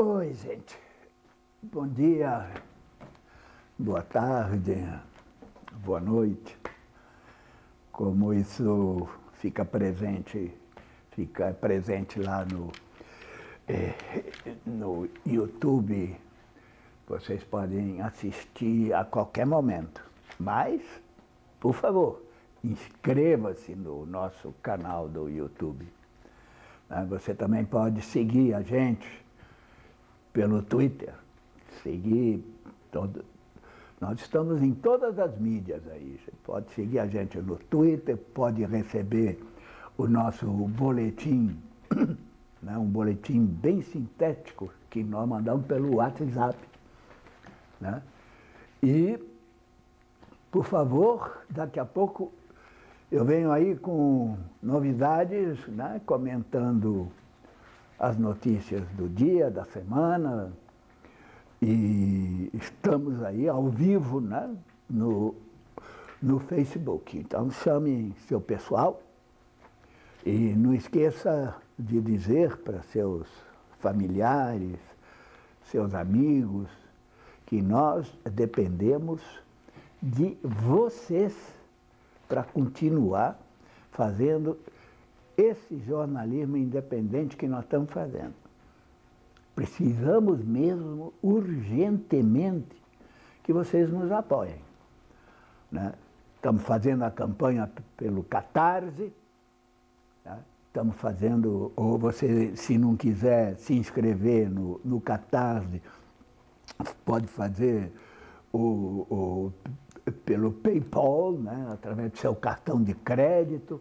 Oi, gente. Bom dia, boa tarde, boa noite. Como isso fica presente, fica presente lá no, eh, no YouTube, vocês podem assistir a qualquer momento. Mas, por favor, inscreva-se no nosso canal do YouTube. Né? Você também pode seguir a gente pelo Twitter, seguir todo... Nós estamos em todas as mídias aí. Você pode seguir a gente no Twitter, pode receber o nosso boletim, né? um boletim bem sintético que nós mandamos pelo WhatsApp. Né? E, por favor, daqui a pouco eu venho aí com novidades, né, comentando as notícias do dia, da semana, e estamos aí ao vivo né, no, no Facebook. Então chame seu pessoal e não esqueça de dizer para seus familiares, seus amigos, que nós dependemos de vocês para continuar fazendo esse jornalismo independente que nós estamos fazendo. Precisamos mesmo, urgentemente, que vocês nos apoiem. Né? Estamos fazendo a campanha pelo Catarse, né? estamos fazendo, ou você, se não quiser se inscrever no, no Catarse, pode fazer o, o pelo PayPal, né, através do seu cartão de crédito,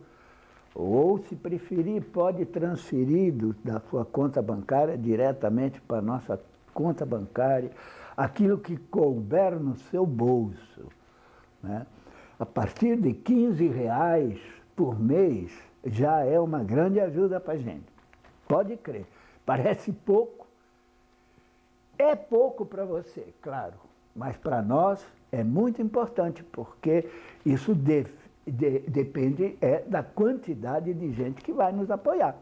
ou, se preferir, pode transferir do, da sua conta bancária diretamente para a nossa conta bancária, aquilo que couber no seu bolso. Né? A partir de 15 reais por mês, já é uma grande ajuda para a gente. Pode crer. Parece pouco. É pouco para você, claro, mas para nós é muito importante, porque isso de, de, depende é, da quantidade de gente que vai nos apoiar.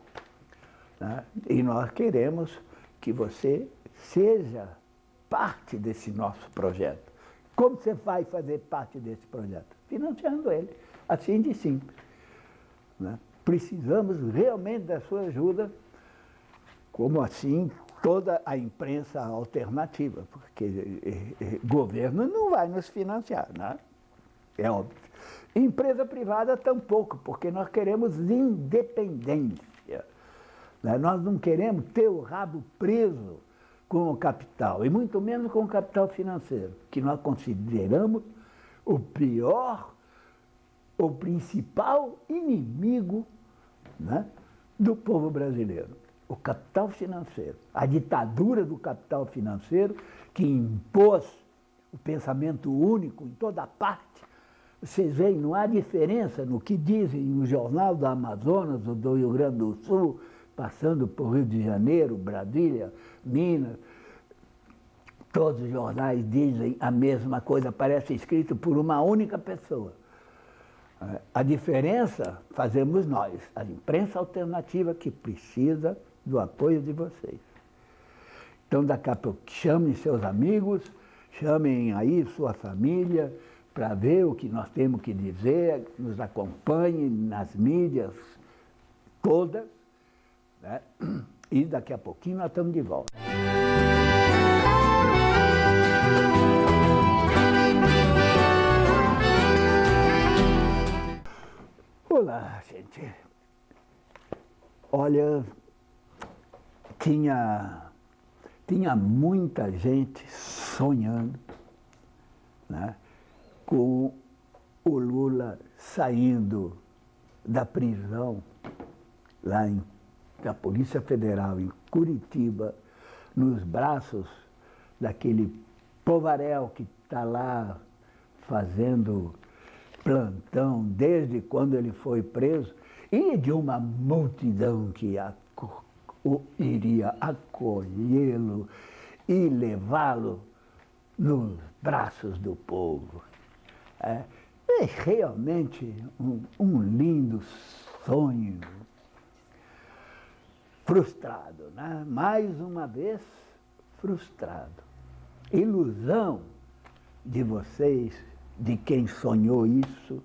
Né? E nós queremos que você seja parte desse nosso projeto. Como você vai fazer parte desse projeto? Financiando ele, assim de simples. Né? Precisamos realmente da sua ajuda, como assim toda a imprensa alternativa, porque eh, eh, governo não vai nos financiar, né? é óbvio. Empresa privada tampouco, porque nós queremos independência. Né? Nós não queremos ter o rabo preso com o capital, e muito menos com o capital financeiro, que nós consideramos o pior, o principal inimigo né, do povo brasileiro o capital financeiro, a ditadura do capital financeiro que impôs o pensamento único em toda parte. Vocês veem, não há diferença no que dizem no Jornal do Amazonas ou do Rio Grande do Sul, passando por Rio de Janeiro, Brasília, Minas. Todos os jornais dizem a mesma coisa, parece escrito por uma única pessoa. A diferença fazemos nós, a imprensa alternativa que precisa do apoio de vocês. Então, daqui a pouco, chamem seus amigos, chamem aí sua família, para ver o que nós temos que dizer, nos acompanhem nas mídias todas, né? e daqui a pouquinho nós estamos de volta. Olá, gente. Olha, tinha, tinha muita gente sonhando né, com o Lula saindo da prisão lá em, da Polícia Federal em Curitiba, nos braços daquele povarel que está lá fazendo plantão desde quando ele foi preso, e de uma multidão que a o iria acolhê-lo e levá-lo nos braços do povo. É, é realmente um, um lindo sonho frustrado. Né? Mais uma vez, frustrado. Ilusão de vocês, de quem sonhou isso,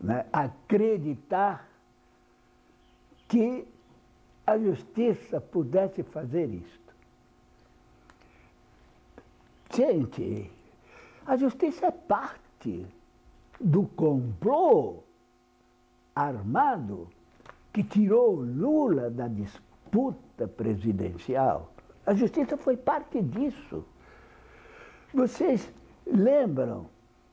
né? acreditar que a justiça pudesse fazer isto. Gente, a justiça é parte do complô armado que tirou Lula da disputa presidencial. A justiça foi parte disso. Vocês lembram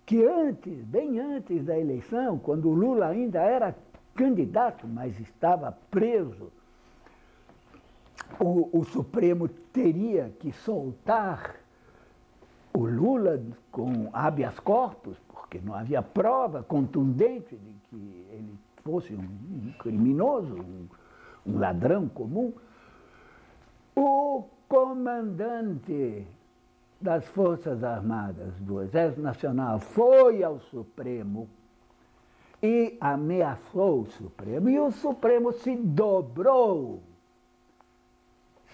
que antes, bem antes da eleição, quando Lula ainda era candidato, mas estava preso, o, o Supremo teria que soltar o Lula com habeas corpus, porque não havia prova contundente de que ele fosse um criminoso, um, um ladrão comum. O comandante das Forças Armadas do Exército Nacional foi ao Supremo e ameaçou o Supremo, e o Supremo se dobrou.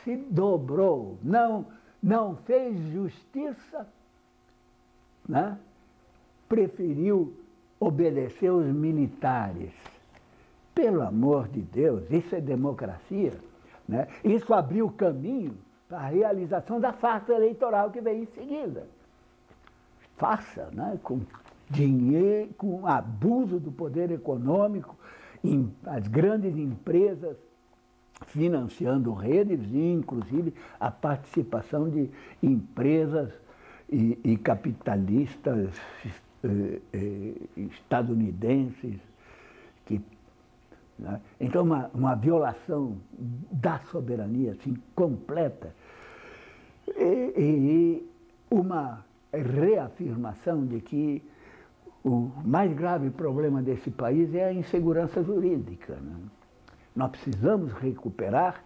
Se dobrou. Não, não fez justiça, né? preferiu obedecer os militares. Pelo amor de Deus, isso é democracia. Né? Isso abriu caminho a realização da farsa eleitoral que veio em seguida. Farsa, né? com dinheiro, com abuso do poder econômico, as grandes empresas financiando redes e, inclusive, a participação de empresas e, e capitalistas eh, eh, estadunidenses que né? Então, uma, uma violação da soberania assim, completa e, e uma reafirmação de que o mais grave problema desse país é a insegurança jurídica. Né? Nós precisamos recuperar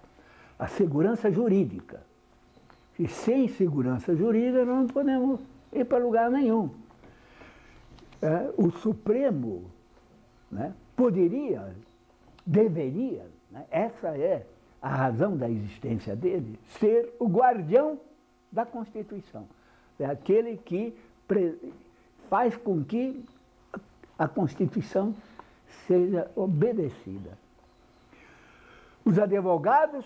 a segurança jurídica. E sem segurança jurídica nós não podemos ir para lugar nenhum. É, o Supremo né, poderia, deveria, né, essa é a razão da existência dele, ser o guardião da Constituição. É aquele que faz com que a Constituição seja obedecida. Os advogados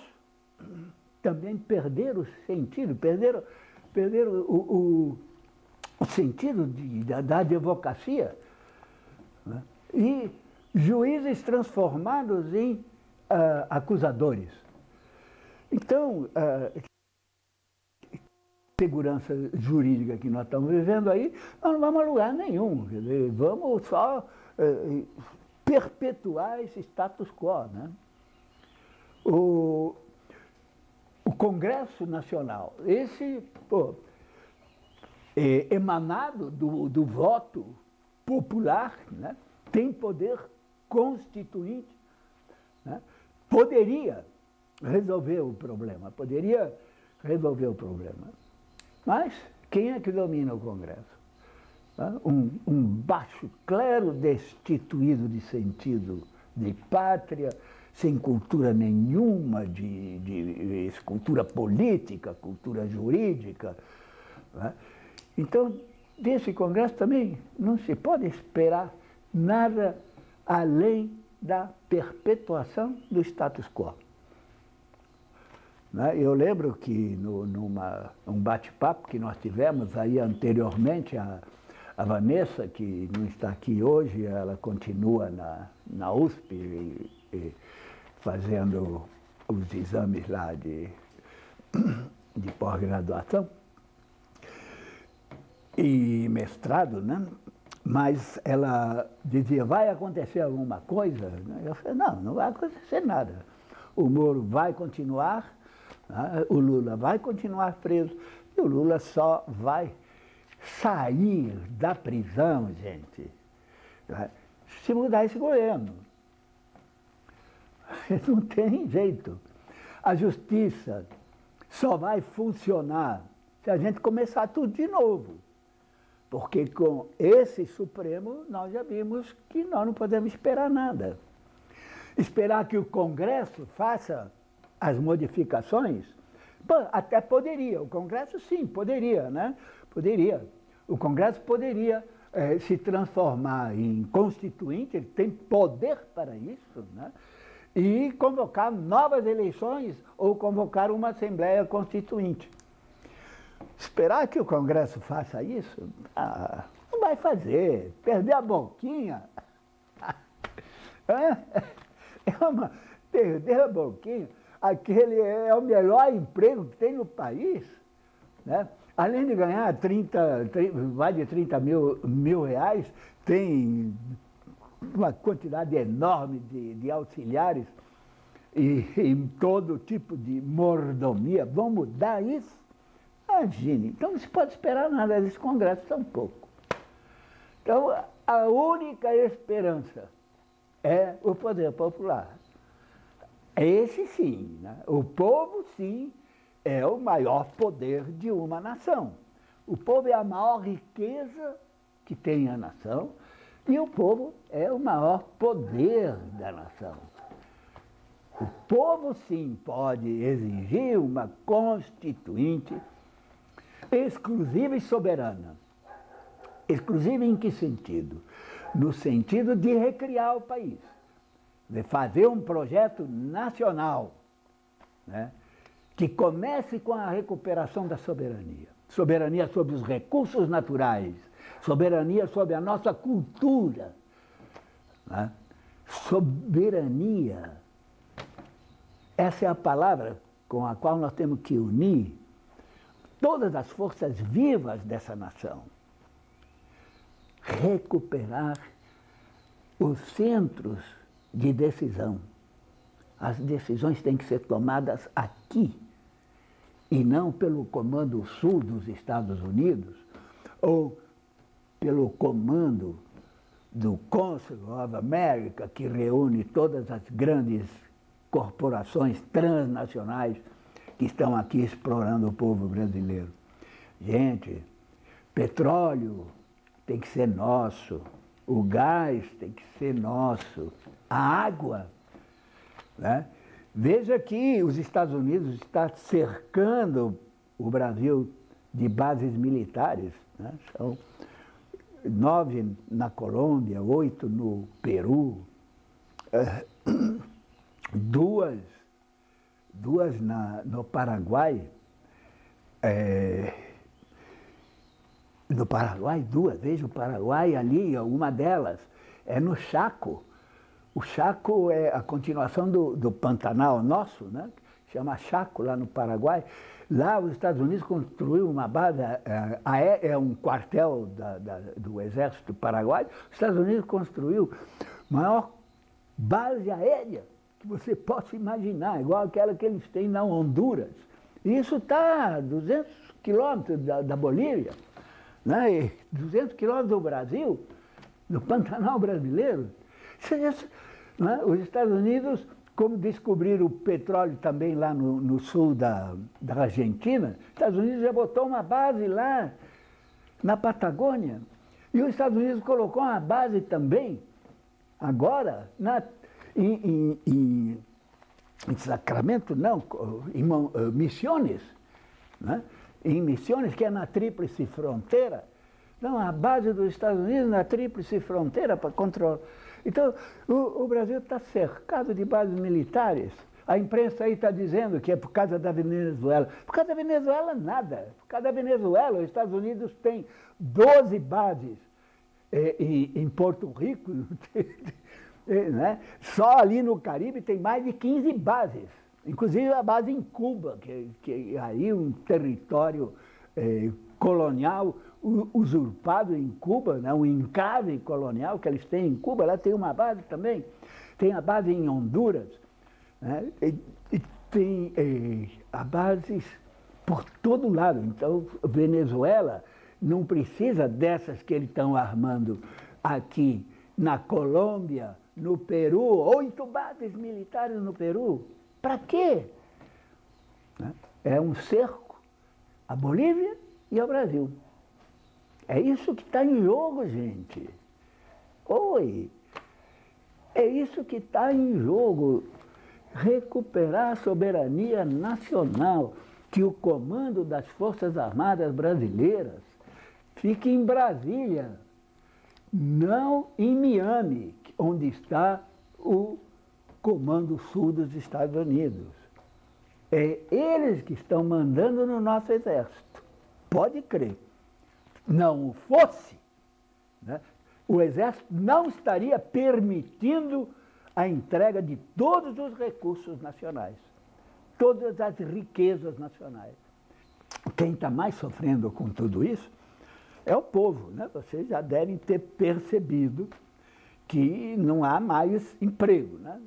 também perderam o sentido, perderam, perderam o, o, o sentido de, da, da advocacia. Né? E juízes transformados em uh, acusadores. Então, uh, segurança jurídica que nós estamos vivendo aí, nós não vamos a lugar nenhum. Vamos só eh, perpetuar esse status quo. Né? O, o Congresso Nacional, esse pô, é emanado do, do voto popular, né? tem poder constituinte, né? poderia resolver o problema, poderia resolver o problema. Mas quem é que domina o Congresso? Um, um baixo clero destituído de sentido de pátria, sem cultura nenhuma de, de, de cultura política, cultura jurídica. Né? Então, desse Congresso também não se pode esperar nada além da perpetuação do status quo. Né? Eu lembro que no, numa um bate-papo que nós tivemos aí anteriormente, a, a Vanessa, que não está aqui hoje, ela continua na, na USP e, e fazendo os exames lá de, de pós-graduação e mestrado, né? Mas ela dizia, vai acontecer alguma coisa? Eu falei, não, não vai acontecer nada. O Moro vai continuar, né? O Lula vai continuar preso e o Lula só vai sair da prisão, gente, né? se mudar esse governo. Não tem jeito. A justiça só vai funcionar se a gente começar tudo de novo. Porque com esse Supremo nós já vimos que nós não podemos esperar nada. Esperar que o Congresso faça as modificações até poderia, o Congresso sim, poderia, né? Poderia. O Congresso poderia é, se transformar em constituinte, ele tem poder para isso, né? E convocar novas eleições ou convocar uma Assembleia Constituinte. Esperar que o Congresso faça isso? Ah, não vai fazer. Perder a boquinha. É uma, perder a boquinha. Aquele é o melhor emprego que tem no país. Né? Além de ganhar 30, 30, mais de 30 mil, mil reais, tem uma quantidade enorme de, de auxiliares e, e todo tipo de mordomia. Vão mudar isso? Imagine. Então não se pode esperar nada desse Congresso tampouco. Então a única esperança é o poder popular. Esse sim, né? o povo sim é o maior poder de uma nação. O povo é a maior riqueza que tem a nação e o povo é o maior poder da nação. O povo sim pode exigir uma constituinte exclusiva e soberana. Exclusiva em que sentido? No sentido de recriar o país, de fazer um projeto nacional, né, que comece com a recuperação da soberania. Soberania sobre os recursos naturais, soberania sobre a nossa cultura. Né? Soberania, essa é a palavra com a qual nós temos que unir todas as forças vivas dessa nação. Recuperar os centros de decisão. As decisões têm que ser tomadas aqui e não pelo Comando Sul dos Estados Unidos ou pelo comando do Council of America, que reúne todas as grandes corporações transnacionais que estão aqui explorando o povo brasileiro. Gente, petróleo tem que ser nosso, o gás tem que ser nosso, a água. Né? Veja que os Estados Unidos estão cercando o Brasil de bases militares. Né? São nove na Colômbia, oito no Peru, é, duas duas na, no Paraguai, é, no Paraguai, duas, veja o Paraguai ali, uma delas é no Chaco. O Chaco é a continuação do, do Pantanal nosso, né? Chama Chaco lá no Paraguai. Lá os Estados Unidos construiu uma base, é, é um quartel da, da, do exército paraguaio, os Estados Unidos construiu a maior base aérea que você possa imaginar, igual aquela que eles têm na Honduras. E isso está a 200 quilômetros da, da Bolívia, né? e 200 quilômetros do Brasil, do Pantanal brasileiro. Isso, né? Os Estados Unidos, como descobriram o petróleo também lá no, no sul da, da Argentina, os Estados Unidos já botou uma base lá na Patagônia. E os Estados Unidos colocou uma base também, agora, na em, em, em Sacramento, não, em Missões, né? em Missões, que é na Tríplice Fronteira, não, a base dos Estados Unidos na Tríplice Fronteira para controlar. Então, o, o Brasil está cercado de bases militares. A imprensa aí está dizendo que é por causa da Venezuela. Por causa da Venezuela, nada. Por causa da Venezuela, os Estados Unidos têm 12 bases. Eh, em Porto Rico, É, né? Só ali no Caribe tem mais de 15 bases, inclusive a base em Cuba, que, que aí um território é, colonial usurpado em Cuba, né? um encave colonial que eles têm em Cuba, lá tem uma base também, tem a base em Honduras, né? e, e tem é, a bases por todo lado. Então, Venezuela não precisa dessas que eles estão armando aqui na Colômbia, no Peru, oito bases militares no Peru. Para quê? Né? É um cerco à Bolívia e ao Brasil. É isso que está em jogo, gente. Oi! É isso que está em jogo. Recuperar a soberania nacional. que o comando das Forças Armadas Brasileiras fique em Brasília, não em Miami, onde está o Comando Sul dos Estados Unidos. É eles que estão mandando no nosso exército. Pode crer. Não o fosse, né? o exército não estaria permitindo a entrega de todos os recursos nacionais, todas as riquezas nacionais. Quem está mais sofrendo com tudo isso é o povo. Né? Vocês já devem ter percebido que não há mais emprego. Né?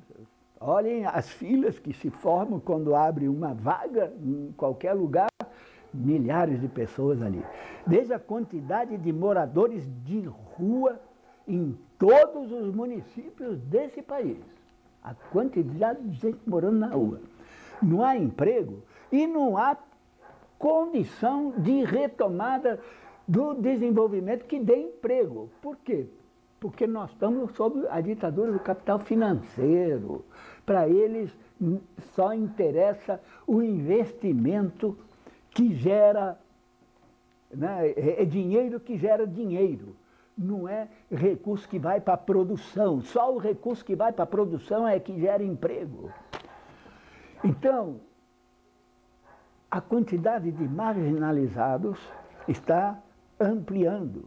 Olhem as filas que se formam quando abre uma vaga em qualquer lugar, milhares de pessoas ali. Veja a quantidade de moradores de rua em todos os municípios desse país. A quantidade de gente morando na rua. Não há emprego e não há condição de retomada do desenvolvimento que dê emprego. Por quê? Porque nós estamos sob a ditadura do capital financeiro. Para eles só interessa o investimento que gera, né, é, é dinheiro que gera dinheiro não é recurso que vai para a produção. Só o recurso que vai para a produção é que gera emprego. Então, a quantidade de marginalizados está ampliando.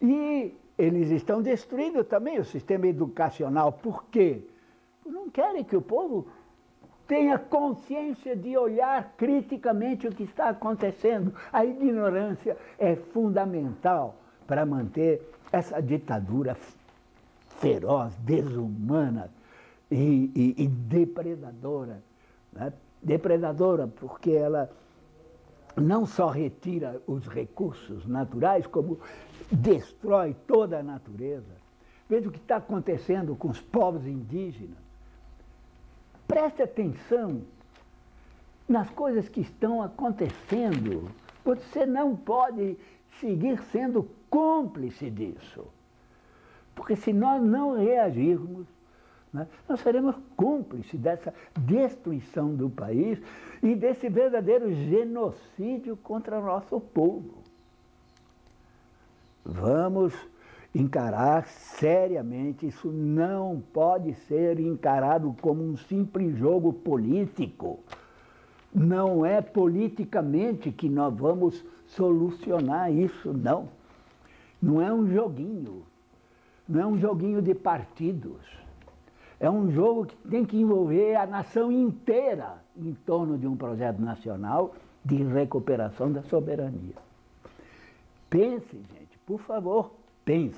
E eles estão destruindo também o sistema educacional. Por quê? Não querem que o povo tenha consciência de olhar criticamente o que está acontecendo. A ignorância é fundamental para manter essa ditadura feroz, desumana e, e, e depredadora. Né? Depredadora porque ela não só retira os recursos naturais, como destrói toda a natureza. Veja o que está acontecendo com os povos indígenas. Preste atenção nas coisas que estão acontecendo. Você não pode seguir sendo cúmplice disso. Porque se nós não reagirmos, né, nós seremos cúmplices dessa destruição do país e desse verdadeiro genocídio contra o nosso povo. Vamos encarar seriamente, isso não pode ser encarado como um simples jogo político. Não é politicamente que nós vamos solucionar isso, não. Não é um joguinho, não é um joguinho de partidos. É um jogo que tem que envolver a nação inteira em torno de um projeto nacional de recuperação da soberania. Pense, gente, por favor, pense.